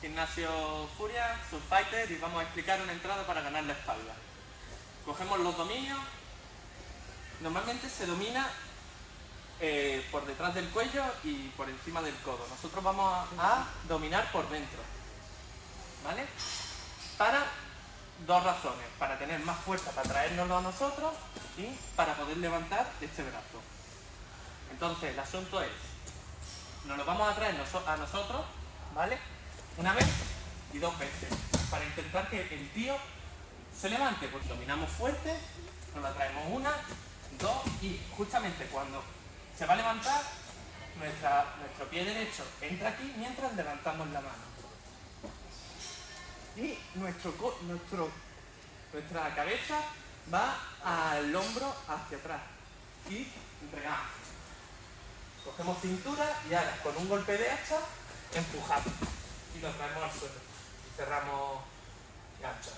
Gimnasio Furia, Fighter y vamos a explicar una entrada para ganar la espalda. Cogemos los dominios. Normalmente se domina eh, por detrás del cuello y por encima del codo. Nosotros vamos a, a dominar por dentro. ¿Vale? Para dos razones. Para tener más fuerza para traérnoslo a nosotros y para poder levantar este brazo. Entonces el asunto es, nos lo vamos a traer a nosotros, ¿vale? Una vez y dos veces, para intentar que el tío se levante, pues dominamos fuerte, nos la traemos una, dos y justamente cuando se va a levantar, nuestro pie derecho entra aquí mientras levantamos la mano. Y nuestro, nuestro, nuestra cabeza va al hombro hacia atrás y pegamos. Cogemos cintura y ahora con un golpe de hacha empujamos y lo traemos al suelo. Y cerramos gancho.